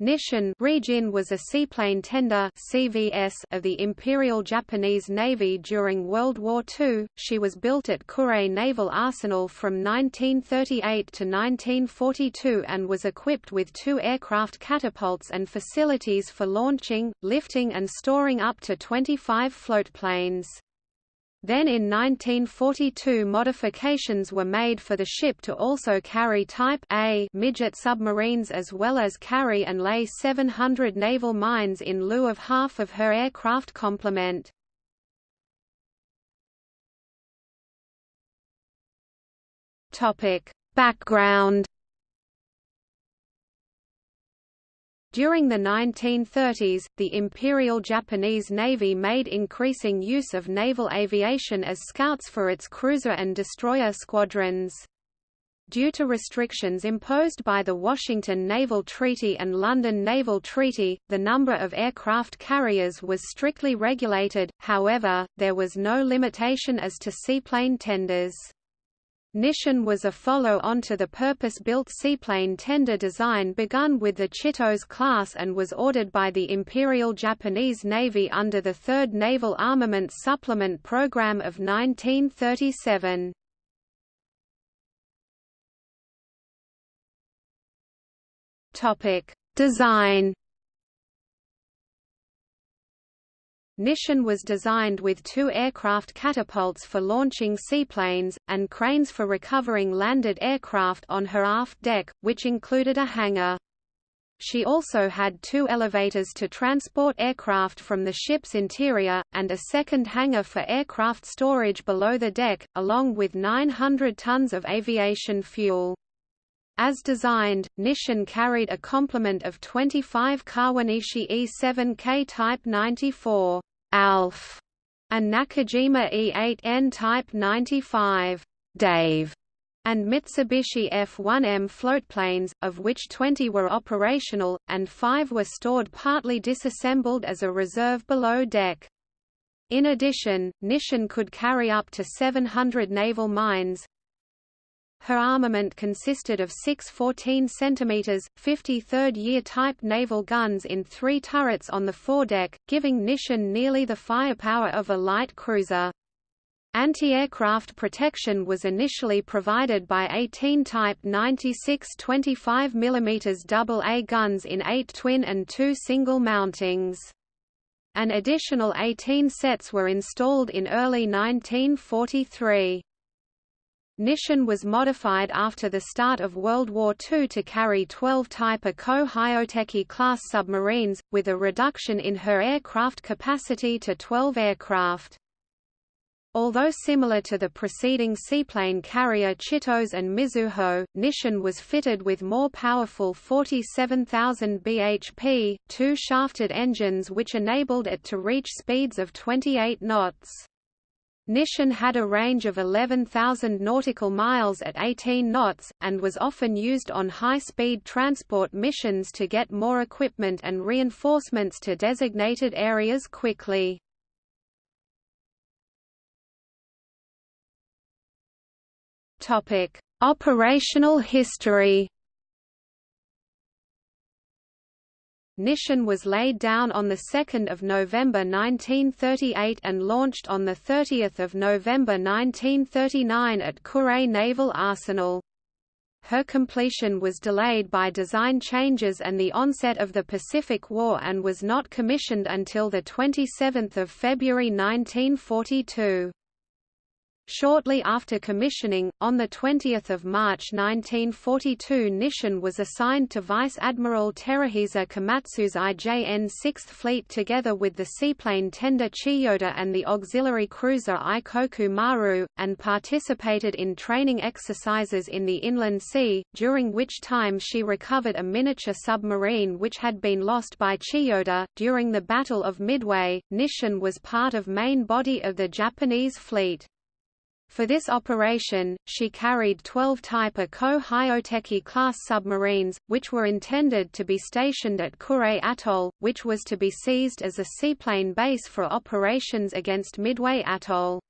Nisshin Rijin was a seaplane tender CVS of the Imperial Japanese Navy during World War II. She was built at Kure Naval Arsenal from 1938 to 1942 and was equipped with two aircraft catapults and facilities for launching, lifting and storing up to 25 floatplanes. Then in 1942 modifications were made for the ship to also carry Type A midget submarines as well as carry and lay 700 naval mines in lieu of half of her aircraft complement. Background During the 1930s, the Imperial Japanese Navy made increasing use of naval aviation as scouts for its cruiser and destroyer squadrons. Due to restrictions imposed by the Washington Naval Treaty and London Naval Treaty, the number of aircraft carriers was strictly regulated, however, there was no limitation as to seaplane tenders. Nisshin was a follow-on to the purpose-built seaplane tender design begun with the Chitose class and was ordered by the Imperial Japanese Navy under the Third Naval Armaments Supplement Program of 1937. Design Nisshin was designed with two aircraft catapults for launching seaplanes, and cranes for recovering landed aircraft on her aft deck, which included a hangar. She also had two elevators to transport aircraft from the ship's interior, and a second hangar for aircraft storage below the deck, along with 900 tons of aviation fuel. As designed, Nisshin carried a complement of 25 Kawanishi E-7K Type 94. Alf, and Nakajima E8N Type 95 Dave, and Mitsubishi F-1M floatplanes, of which 20 were operational, and 5 were stored partly disassembled as a reserve below deck. In addition, Nisshin could carry up to 700 naval mines, her armament consisted of six 14 cm, 53rd-year type naval guns in three turrets on the foredeck, giving Nisshin nearly the firepower of a light cruiser. Anti-aircraft protection was initially provided by 18 Type 96 25 mm AA guns in eight twin and two single mountings. An additional 18 sets were installed in early 1943. Nisshin was modified after the start of World War II to carry 12 Type A Ko-hyoteki class submarines, with a reduction in her aircraft capacity to 12 aircraft. Although similar to the preceding seaplane carrier Chitose and Mizuho, Nisshin was fitted with more powerful 47,000 bhp, two-shafted engines which enabled it to reach speeds of 28 knots. Nisshin had a range of 11,000 nautical miles at 18 knots, and was often used on high-speed transport missions to get more equipment and reinforcements to designated areas quickly. Operational history Nisshin was laid down on 2 November 1938 and launched on 30 November 1939 at Kure Naval Arsenal. Her completion was delayed by design changes and the onset of the Pacific War and was not commissioned until 27 February 1942. Shortly after commissioning, on 20 March 1942 Nisshin was assigned to Vice Admiral Teruhisa Komatsu's IJN 6th Fleet together with the seaplane tender Chiyoda and the auxiliary cruiser Aikoku Maru, and participated in training exercises in the Inland Sea, during which time she recovered a miniature submarine which had been lost by Chiyoda. During the Battle of Midway, Nisshin was part of main body of the Japanese fleet. For this operation, she carried 12 Type A Ko-hyoteki class submarines, which were intended to be stationed at Kure Atoll, which was to be seized as a seaplane base for operations against Midway Atoll.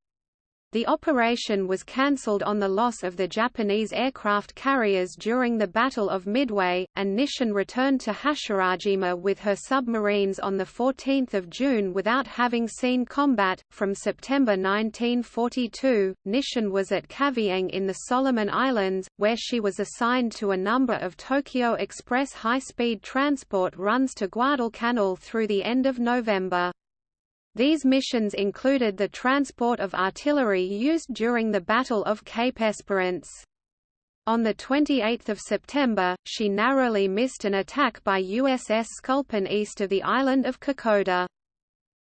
The operation was cancelled on the loss of the Japanese aircraft carriers during the Battle of Midway, and Nisshin returned to Hashirajima with her submarines on 14 June without having seen combat. From September 1942, Nisshin was at Kavieng in the Solomon Islands, where she was assigned to a number of Tokyo Express high-speed transport runs to Guadalcanal through the end of November. These missions included the transport of artillery used during the Battle of Cape Esperance. On 28 September, she narrowly missed an attack by USS Sculpin east of the island of Kokoda.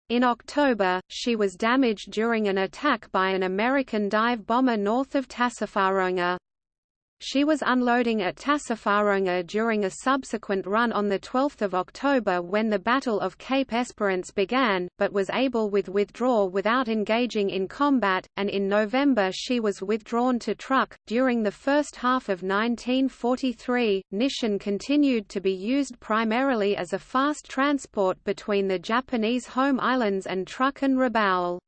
In October, she was damaged during an attack by an American dive bomber north of Tassafaronga. She was unloading at Tassafaronga during a subsequent run on 12 October when the Battle of Cape Esperance began, but was able with withdraw without engaging in combat, and in November she was withdrawn to Truk. During the first half of 1943, Nisshin continued to be used primarily as a fast transport between the Japanese home islands and Truk and Rabaul.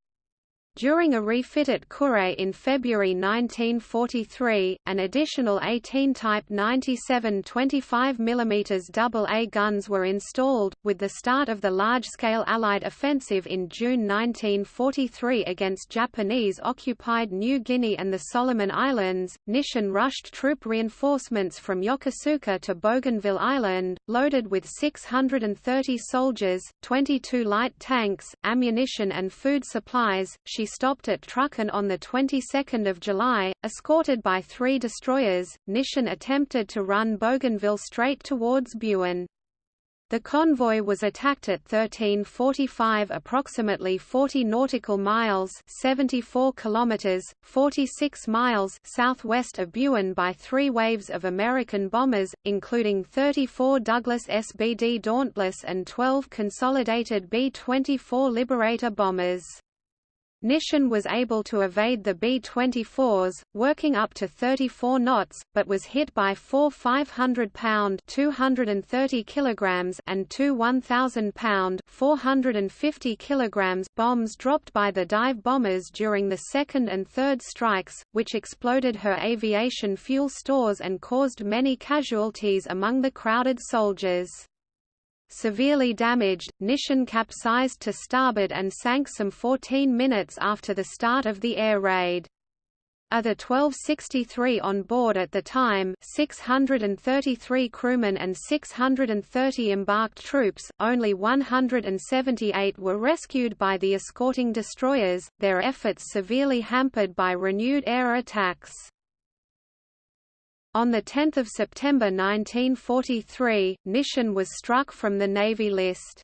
During a refit at Kure in February 1943, an additional 18 Type 97 25 mm AA guns were installed, with the start of the large-scale Allied offensive in June 1943 against Japanese-occupied New Guinea and the Solomon Islands. Nisshin rushed troop reinforcements from Yokosuka to Bougainville Island, loaded with 630 soldiers, 22 light tanks, ammunition and food supplies. She she stopped at Truk on the 22nd of July, escorted by three destroyers, Nisshin attempted to run Bougainville straight towards Buin. The convoy was attacked at 1345 approximately 40 nautical miles 74 kilometers, 46 miles southwest of Buin by three waves of American bombers, including 34 Douglas SBD Dauntless and 12 consolidated B-24 Liberator bombers. Nisshin was able to evade the B-24s, working up to 34 knots, but was hit by four 500-pound (230 kilograms) and two 1,000-pound (450 kilograms) bombs dropped by the dive bombers during the second and third strikes, which exploded her aviation fuel stores and caused many casualties among the crowded soldiers. Severely damaged, Nisshin capsized to starboard and sank some 14 minutes after the start of the air raid. Of the 1263 on board at the time 633 crewmen and 630 embarked troops, only 178 were rescued by the escorting destroyers, their efforts severely hampered by renewed air attacks. On 10 September 1943, Nisshin was struck from the Navy list.